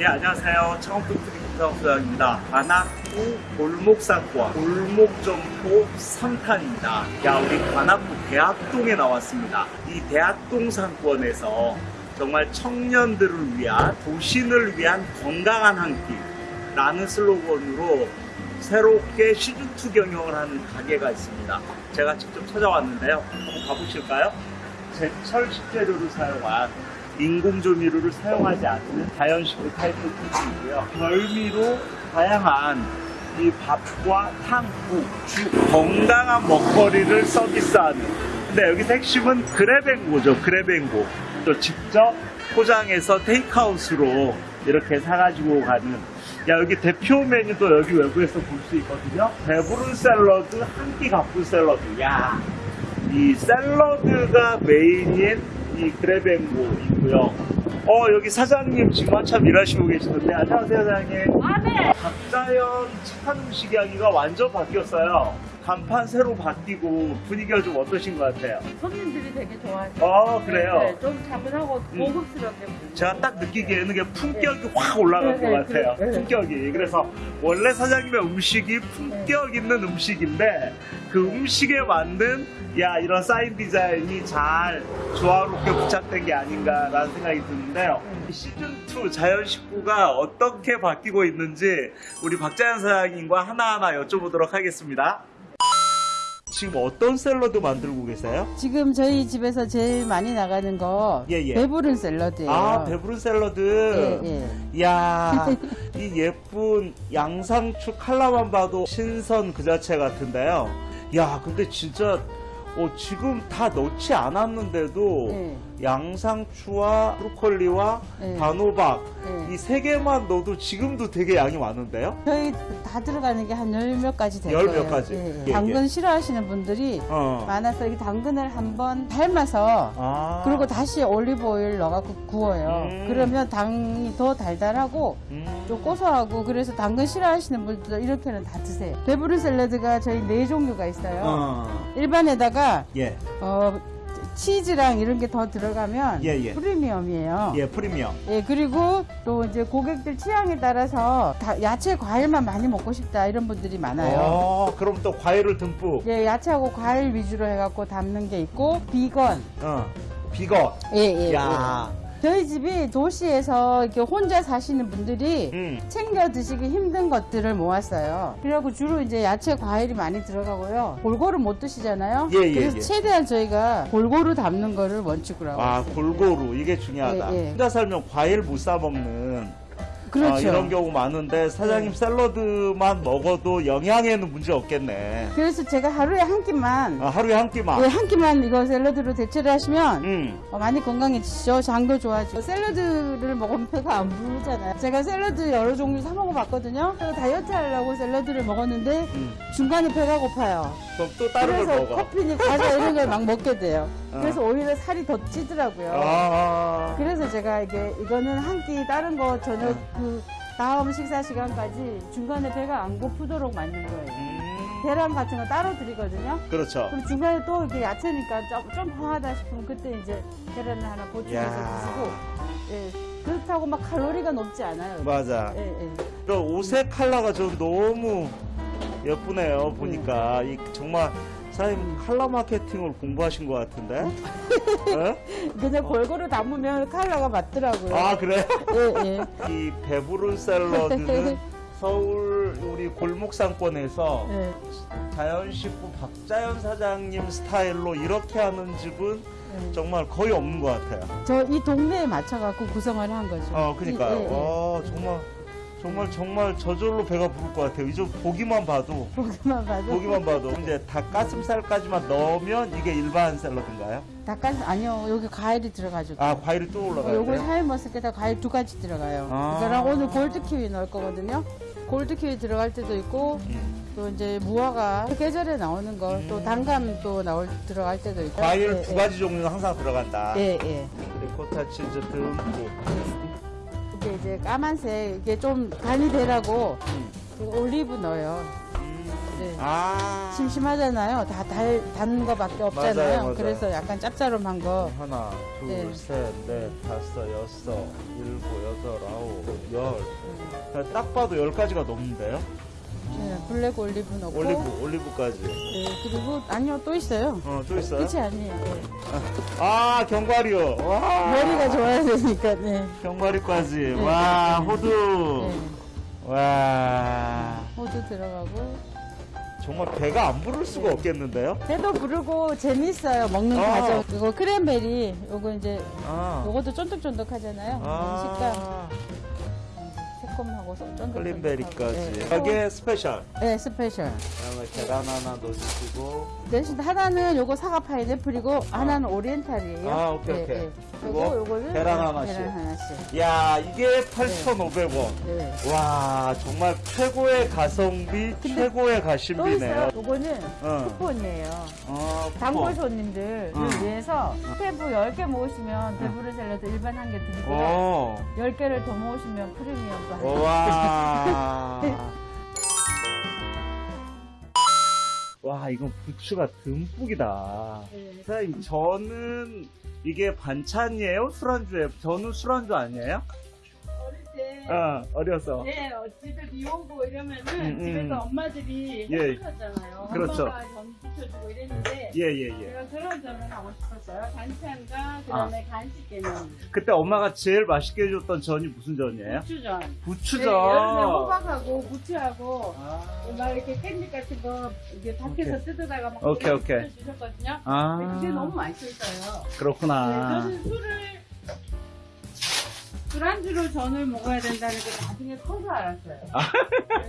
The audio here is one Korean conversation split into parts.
예, 안녕하세요. 청업동트리 부장입니다. 관악구 골목상권 골목점포 3탄입니다. 야, 우리 관악구 대학동에 나왔습니다. 이 대학동 상권에서 정말 청년들을 위한 도신을 위한 건강한 한 끼 라는 슬로건으로 새롭게 시즌2 경영을 하는 가게가 있습니다. 제가 직접 찾아왔는데요. 한번 가보실까요? 제철 식재료를 사용한 인공조미료를 사용하지 않는 자연식품 타이프 쿠키이고요. 별미로 다양한 이 밥과 탕, 국, 죽, 건강한 먹거리를 서비스하는. 근데 여기서 핵심은 그래뱅고죠. 그래뱅고. 또 직접 포장해서 테이크아웃으로 이렇게 사가지고 가는. 야 여기 대표 메뉴도 여기 외부에서 볼 수 있거든요. 배부른 샐러드, 한 끼 가쁜 샐러드. 야, 이 샐러드가 메인인 이 그래뱅고 있고요. 어 여기 사장님 지금 한참 일하시고 계시는데 안녕하세요 사장님. 아, 네. 박자연 착한 음식 이야기가 완전 바뀌었어요. 간판 새로 바뀌고 분위기가 좀 어떠신 것 같아요? 손님들이 되게 좋아해요. 어 그래요. 네, 좀 차분하고 음. 고급스럽게. 보이고. 제가 딱 느끼기에는 그게 품격이 확 올라간 네, 것 네, 같아요. 네, 네. 품격이. 그래서 원래 사장님의 음식이 품격 있는 음식인데 그 음식에 만든 야 이런 사인 디자인이 잘 조화롭게 부착된 게 아닌가라는 생각이 드는데요. 음. 시즌 2 자연 식구가 어떻게 바뀌고 있는지 우리 박자연 사장님과 하나하나 여쭤보도록 하겠습니다. 지금 어떤 샐러드 만들고 계세요? 지금 저희 집에서 제일 많이 나가는 거 예, 예. 배부른 샐러드예요. 아 배부른 샐러드. 예, 예. 이야, 이 예쁜 양상추 칼라만 봐도 신선 그 자체 같은데요. 야, 근데 진짜 어, 지금 다 넣지 않았는데도 예. 양상추와 브로콜리와 예. 단호박 예. 이세 개만 넣어도 지금도 되게 양이 많은데요. 저희 다 들어가는 게 한 열 몇 가지 될 열몇 거예요. 가지. 예, 예, 예. 당근 예. 싫어하시는 분들이 어. 많아서 이 당근을 한번 삶아서 아. 그리고 다시 올리브 오일 넣어갖고 구워요. 음. 그러면 당이 더 달달하고 음. 좀 고소하고 그래서 당근 싫어하시는 분들도 이렇게는 다 드세요. 배부른 샐러드가 저희 네 종류가 있어요. 어. 일반에다가 예. 어, 치즈랑 이런 게 더 들어가면 예, 예. 프리미엄이에요. 예, 프리미엄. 예, 그리고 또 이제 고객들 취향에 따라서 다 야채, 과일만 많이 먹고 싶다 이런 분들이 많아요. 어, 그럼 또 과일을 듬뿍. 예, 야채하고 과일 위주로 해갖고 담는 게 있고 비건. 어. 비거. 예, 예. 야. 예. 저희 집이 도시에서 이렇게 혼자 사시는 분들이 음. 챙겨 드시기 힘든 것들을 모았어요. 그래갖고 주로 이제 야채, 과일이 많이 들어가고요. 골고루 못 드시잖아요. 예, 예, 그래서 예. 최대한 저희가 골고루 담는 거를 원칙으로 하고 아, 있어요. 골고루 이게 중요하다. 예, 예. 혼자 살면 과일 못 사 먹는 그렇죠. 아, 이런 경우 많은데 사장님 샐러드만 먹어도 영양에는 문제 없겠네. 그래서 제가 하루에 한 끼만 아, 하루에 한 끼만. 예, 한 끼만 이거 샐러드로 대체를 하시면 음. 어, 많이 건강해지죠. 장도 좋아지고 샐러드를 먹으면 배가 안 부르잖아요. 제가 샐러드 여러 종류 사 먹어봤거든요. 다이어트 하려고 샐러드를 먹었는데 음. 중간에 배가 고파요. 그럼 또 다른 걸 먹어. 커피니 과자 이런 걸 막 먹게 돼요. 어. 그래서 오히려 살이 더 찌더라고요. 아. 그래서 제가 이게 이거는 한 끼 다른 거 저녁 어. 그 다음 식사 시간까지 중간에 배가 안 고프도록 만든 거예요. 음. 계란 같은 거 따로 드리거든요. 그렇죠. 그럼 중간에 또 이렇게 야채니까 좀, 좀 허하다 싶으면 그때 이제 계란을 하나 보충해서 야. 드시고 예, 그렇다고 막 칼로리가 높지 않아요. 맞아. 예, 예. 그 옷의 컬러가 좀 너무 예쁘네요. 보니까 이 정말 사장님 컬러 마케팅을 공부하신 것 같은데. 어? 그냥 골고루 담으면 컬러가 맞더라고요. 아 그래? 예, 예. 이 배부른 샐러드는 서울 우리 골목 상권에서 예. 자연식품 박자연 사장님 스타일로 이렇게 하는 집은 예. 정말 거의 없는 것 같아요. 저 이 동네에 맞춰갖고 구성을 한 거죠. 어, 그러니까요. 예, 예. 와, 정말 정말 정말 저절로 배가 부를 것 같아요. 이제 보기만 봐도 보기만 봐도. 보기만 봐도 이제 닭가슴살까지만 넣으면 이게 일반 샐러드인가요? 닭가슴 아니요 여기 과일이 들어가죠. 아 과일이 또 어, 올라가요. 요거 샤인머스켓에 과일 두 가지 들어가요. 아. 그거랑 오늘 골드 키위 넣을 거거든요. 골드 키위 들어갈 때도 있고 음. 또 이제 무화과 계절에 나오는 거또 단감 또 나올 들어갈 때도 있고. 과일 예, 두 예. 가지 종류는 항상 들어간다. 예, 예. 리코타 치즈 듬뿍. 이제 까만색 이게 좀 간이 되라고 음. 그 올리브 넣어요. 음. 네. 아. 심심하잖아요. 다 달, 단 거밖에 없잖아요. 맞아요, 맞아요. 그래서 약간 짭짤한 거. 하나, 둘, 네. 셋, 넷, 다섯, 여섯, 일곱, 여덟, 아홉, 열. 음. 딱 봐도 열 가지가 넘는데요? 네, 블랙 올리브 넣고. 올리브, 올리브까지. 네, 그리고 아니요 또 있어요. 어, 또 있어요? 끝이 아니에요. 네. 아, 견과류. 와. 머리가 좋아야 되니까. 네. 견과류까지. 와, 호두. 네. 와. 호두 들어가고. 정말 배가 안 부를 수가 없겠는데요? 배도 부르고 재밌어요. 먹는 아. 과정. 이거 cranberry. 요거 이제 아. 요것도 쫀득쫀득하잖아요. 식감 아. 새콤하고 쫀득쫀득. cranberry까지. 네. 여기에 special. 네, special. 그다음에 계란 하나 넣어주시고. 대신 하나는 요거 사과 파인애플이고 하나는 oriental이에요. 아, 오케이, 네, 오케이. 네. 그리고 요거 요거는 계란 네, 하나씩. 계란 하나씩. 야, 이게 8,500원. 네. 와, 정말 최고의 가성비, 최고의 또 가심비네요. 요거는 어. 쿠폰이에요. 어, 단골 쿠폰. 손님들을 응. 위해서 스탬프 10개 모으시면 배부른 샐러드 일반 한 개 드리고요. 어. 10개를 더 모으시면 프리미엄도. 와. 와, 이건 부추가 듬뿍이다. 네. 사장님, 저는 이게 반찬이에요? 술안주예요? 저는 술안주 아니에요? 어릴 때 어, 어려서. 네, 어, 집에 비 오고 이러면은 음, 음. 집에서 엄마들이 예. 해주셨잖아요. 그렇죠. 부쳐주고 이랬는데 예, 예, 예. 제가 그런 점을 하고 싶었어요. 반찬과 그다음에 간식 개념. 그때 엄마가 제일 맛있게 해줬던 전이 무슨 전이에요? 부추전. 부추전. 네, 여름에 호박하고 부추하고 아. 막 이렇게 깻잎 같은 거 이제 밖에서 오케이. 뜯어다가 막 오케이, 오케이. 주셨거든요. 아. 근데 그게 너무 맛있었어요. 네, 그렇구나. 저는 술을 술안주로 전을 먹어야 된다는 게 나중에 커서 알았어요.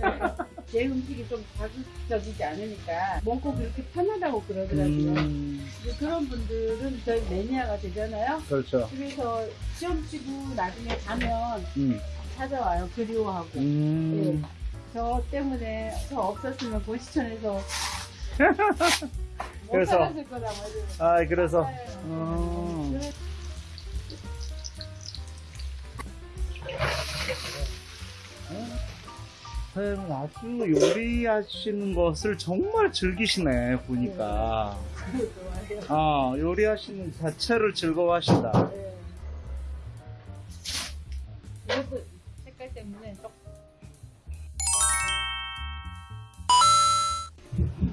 네. 내 음식이 좀 자극적이지 않으니까 먹고 그렇게 편하다고 그러더라고요. 음, 근데 그런 분들은 저희 매니아가 되잖아요. 그렇죠. 그래서 시험 치고 나중에 가면 음. 찾아와요. 그리워하고. 음. 네. 저 때문에 저 없었으면 고시촌에서 못 그래서- 살았을 거다. 뭐 이러면서. 아, 그래서. 네. 어. 그래- 사 아주 요리하시는 것을 정말 즐기시네 보니까 좋아해요. 아 요리하시는 자체를 즐거워하신다 네. 이것도 색깔 때문에 좀.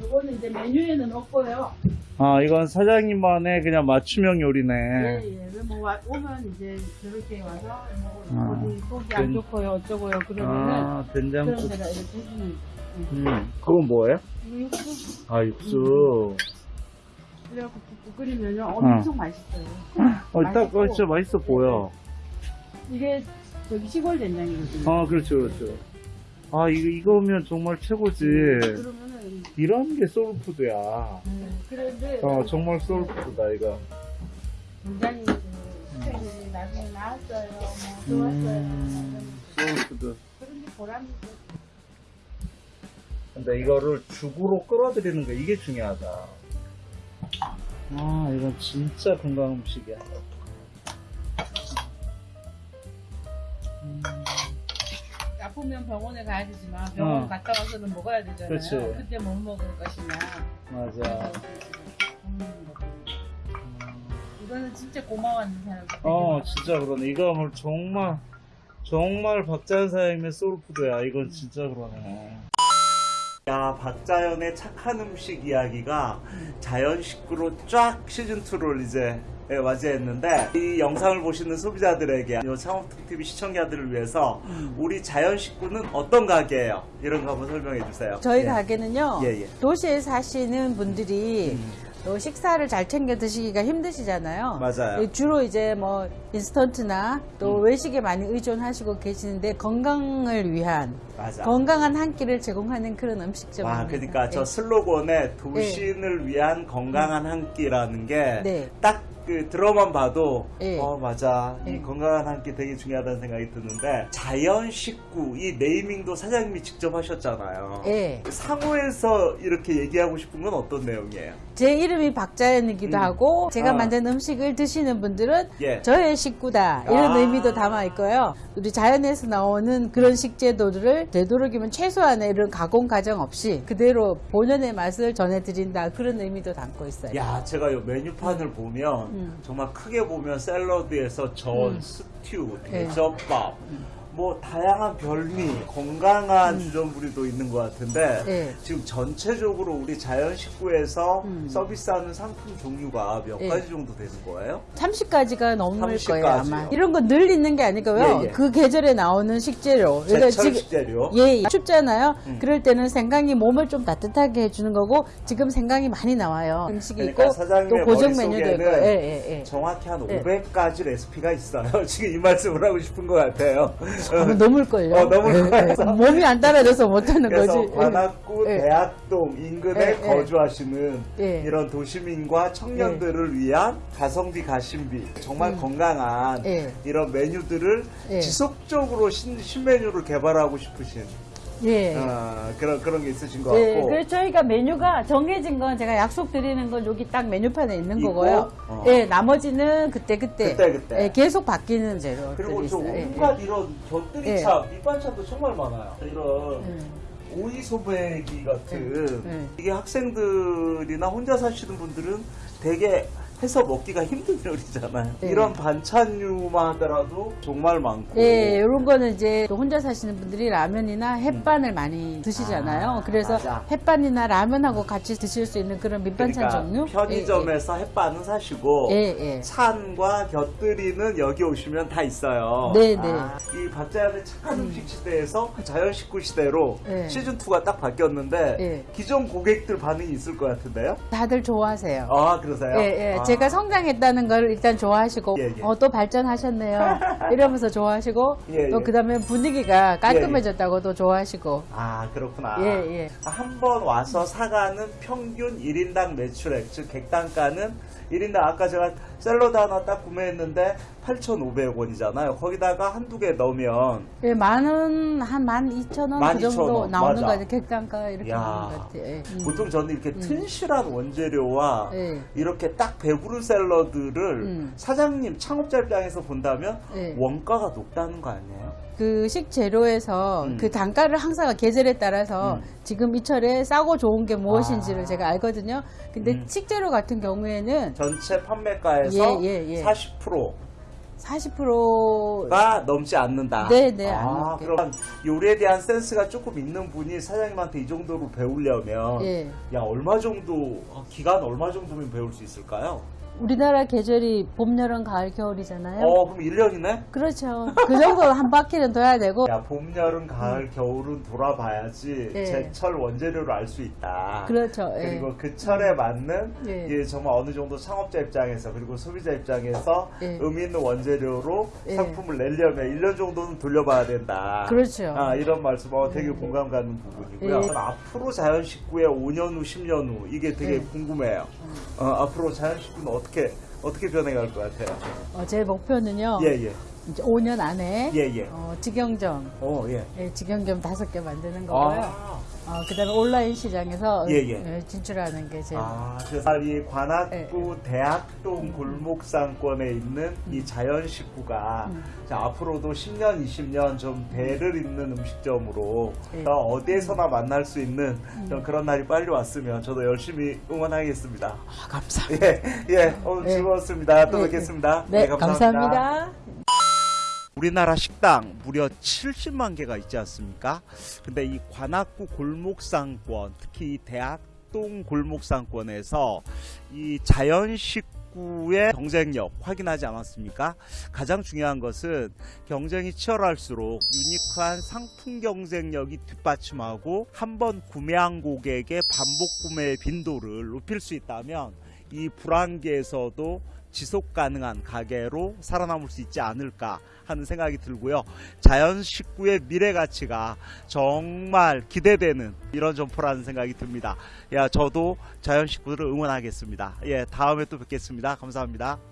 이거는 이제 메뉴에는 없고요. 아 이건 사장님만의 그냥 맞춤형 요리네 예, 예. 왜뭐 와- 오면 이제 저렇게 와서 뭐 아, 어디 속이 안 된- 좋고요, 어쩌고요. 그러면은 아 그런 된장국 데다 이렇게 해주는. 음 그건 뭐예요? 이거 육수 아 육수 그래갖고 국 끓이면요 엄청 맛있어요. 어딱 맛있고. 진짜 맛있어 보여 이게 저기 시골 된장이거든요. 아 그렇죠 그렇죠 아 이거 이거면 정말 최고지 그러면은 이런 게 soul food야 음, 그런데 어 정말 soul food다 이거 굉장히 나중에 나왔어요. 뭐 좋았어요. 음, soul food 그런데 보람이 있어요. 근데 이거를 죽으로 끌어들이는 거 이게 중요하다. 아, 이건 진짜 건강 음식이야. 아프면 병원에 가야 되지만 병원 어. 갔다 와서는 먹어야 되잖아요. 그치. 그때 못 먹을 것이냐. 맞아. 거고. 이거는 진짜 고마워하는 사람. 어, 진짜 그러네. 이거 정말, 정말 박자연 사장님의 소울푸드야. 이건 진짜 그러네. 야, 박자연의 착한 음식 이야기가 자연 식구로 쫙 시즌 2를 이제 예, 맞이했는데 이 영상을 보시는 소비자들에게 이 창업TV 시청자들을 위해서 우리 자연 식구는 어떤 가게예요? 이런 거 한번 설명해 주세요. 저희 예. 가게는요. 예, 예. 도시에 사시는 분들이 음. 또 식사를 잘 챙겨 드시기가 힘드시잖아요. 맞아요. 예, 주로 이제 뭐 인스턴트나 또 음. 외식에 많이 의존하시고 계시는데 건강을 위한 맞아. 건강한 한 끼를 제공하는 그런 음식점입니다. 와, 그러니까 저 예. 슬로건에 도신을 위한 건강한 한 끼라는 게 네. 딱그 들어만 봐도 예. 어 맞아 이 예. 건강한 한 끼 되게 중요하다는 생각이 드는데 자연 식구 이 네이밍도 사장님이 직접 하셨잖아요. 예. 상호에서 이렇게 얘기하고 싶은 건 어떤 내용이에요? 제 이름이 박자연이기도 음. 하고 제가 아. 만든 음식을 드시는 분들은 예. 저의 식구다 이런 아. 의미도 담아 있고요. 우리 자연에서 나오는 그런 식재료들을 되도록이면 최소한의 이런 가공 과정 없이 그대로 본연의 맛을 전해드린다 그런 의미도 담고 있어요. 야, 제가 이 메뉴판을 보면 음. 정말 크게 보면 샐러드에서 전, 음. 스튜, 예. 대접밥, 뭐 다양한 별미, 건강한 주전부리도 있는 것 같은데 예. 지금 전체적으로 우리 자연 식구에서 음. 서비스하는 상품 종류가 몇 예. 가지 정도 되는 거예요? 30가지가 넘을 30 거예요? 아마. 이런 건늘 있는 게 아니고요. 예, 예. 그 계절에 나오는 식재료. 그러니까 제철 지금- 식재료. 예, 춥잖아요. 음. 그럴 때는 생강이 몸을 좀 따뜻하게 해주는 거고 지금 생강이 많이 나와요. 음식이 그러니까 있고 또 고정 메뉴도 있고. 예, 예, 예. 정확히 한 예. 500가지 레시피가 있어요. 지금 이 말씀을 하고 싶은 것 같아요. 아마 넘을걸요. 어, 넘을 거예요. 몸이 안 따라줘서 못하는 거지. 관악구 예. 대학동 인근에. 거주하시는 예. 이런 도시민과 청년들을 위한 가성비 가심비 정말 건강한 예. 이런 메뉴들을 예. 지속적으로 신, 신메뉴를 개발하고 싶으신 예. 어, 그런 그런 게 있으신 것 예, 같고 그래서 저희가 메뉴가 정해진 건 제가 약속 드리는 건 여기 딱 메뉴판에 있는 있고, 거고요. 어. 예, 나머지는 그때 그때. 그때 그때. 예, 계속 바뀌는 재료들이 그리고 저 있어요. 예, 온갖 이런 곁들이 예. 참 밑반찬도 정말 많아요. 이런 예. 오이 소배기 같은 예, 예. 이게 학생들이나 혼자 사시는 분들은 되게 해서 먹기가 힘든 요리잖아요. 예. 이런 반찬류만 하더라도 정말 많고. 예, 이런 거는 이제 또 혼자 사시는 분들이 라면이나 햇반을 많이 드시잖아요. 아, 그래서 맞아. 햇반이나 라면하고 같이 드실 수 있는 그런 밑반찬 그러니까 종류. 편의점에서 햇반은 사시고 예, 예. 예. 찬과 곁들이는 여기 오시면 다 있어요. 네, 네. 아, 이 박자연의 착한 음식 시대에서 자연 식구 시대로 예. 시즌 2가 딱 바뀌었는데 예. 기존 고객들 반응이 있을 것 같은데요? 다들 좋아하세요. 아 그러세요? 예, 예. 아. 제가 성장했다는 걸 일단 좋아하시고, 예, 예. 어, 또 발전하셨네요. 이러면서 좋아하시고, 예, 또 예. 그 다음에 분위기가 깔끔해졌다고 또 좋아하시고, 아 그렇구나. 예, 예. 한번 와서 사가는 평균 1인당 매출액 즉 객단가는 1인당 아까 제가 샐러드 하나 딱 구매했는데 8,500원이잖아요. 거기다가 한두 개 넣으면 예, 만원, 한만 이천 원그12,000 정도 원, 나오는 맞아. 거 같아요. 객단가 이렇게 야. 나오는 것 같아요. 예. 음. 보통 저는 이렇게 튼실한 원재료와 예. 이렇게 딱 배 샐러드를 음. 사장님 창업자 입장에서 본다면 예. 원가가 높다는 거 아니에요? 그 식재료에서 음. 그 단가를 항상 계절에 따라서 음. 지금 이 철에 싸고 좋은 게 무엇인지를 아. 제가 알거든요. 근데 음. 식재료 같은 경우에는 전체 판매가에서 예, 예, 예. 40% 가40% 넘지 않는다. 네, 네, 안 아. 그럼 요리에 대한 센스가 조금 있는 분이 사장님한테 이 정도로 배우려면 예. 야 얼마 정도 어, 기간 얼마 정도면 배울 수 있을까요? 우리나라 계절이 봄, 여름, 가을, 겨울이잖아요. 어 그럼 1년이네? 그렇죠. 그 정도 한 바퀴는 둬야 되고. 야 봄, 여름, 가을, 겨울은 돌아봐야지 음. 예. 제철 원재료를 알 수 있다. 그렇죠. 예. 그리고 그 철에 맞는 예. 예, 정말 어느 정도 창업자 입장에서 그리고 소비자 입장에서 예. 의미 있는 원재료로 예. 상품을 내려면 1년 정도는 돌려봐야 된다. 그렇죠. 아, 이런 말씀 어, 되게 공감 가는 부분이고요. 앞으로 자연식구의 5년 후, 10년 후 이게 되게 예. 궁금해요. 어, 앞으로 자연식구는 어떻게 어떻게 변해갈 것 같아요? 어, 제 목표는요. 예, 예. 이제 5년 안에 예, 예. 어, 직영점, 어, 예. 예, 직영점 다섯 개 만드는 거고요. 아, 어, 그다음에 온라인 시장에서 예, 예. 예, 진출하는 게 제. 아, 그래서 이 관악구 예, 대학동 골목상권에 있는 이 자연식구가 음. 자, 앞으로도 10년, 20년 좀 배를 잇는 음식점으로 예. 어, 어디에서나 만날 수 있는 좀 그런 날이 빨리 왔으면 저도 열심히 응원하겠습니다. 아, 감사합니다. 예, 예, 오늘 예. 즐거웠습니다. 또 예, 뵙겠습니다. 네, 감사합니다. 우리나라 식당 무려 70만 개가 있지 않습니까? 근데 이 관악구 골목상권, 특히 이 대학동 골목상권에서 이 자연식 구의 경쟁력 확인하지 않았습니까? 가장 중요한 것은 경쟁이 치열할수록 유니크한 상품 경쟁력이 뒷받침하고 한 번 구매한 고객의 반복 구매의 빈도를 높일 수 있다면 이 불안계에서도 지속 가능한 가게로 살아남을 수 있지 않을까 하는 생각이 들고요. 자연 식구의 미래 가치가 정말 기대되는 이런 점포라는 생각이 듭니다. 야, 저도 자연 식구를 응원하겠습니다. 예, 다음에 또 뵙겠습니다. 감사합니다.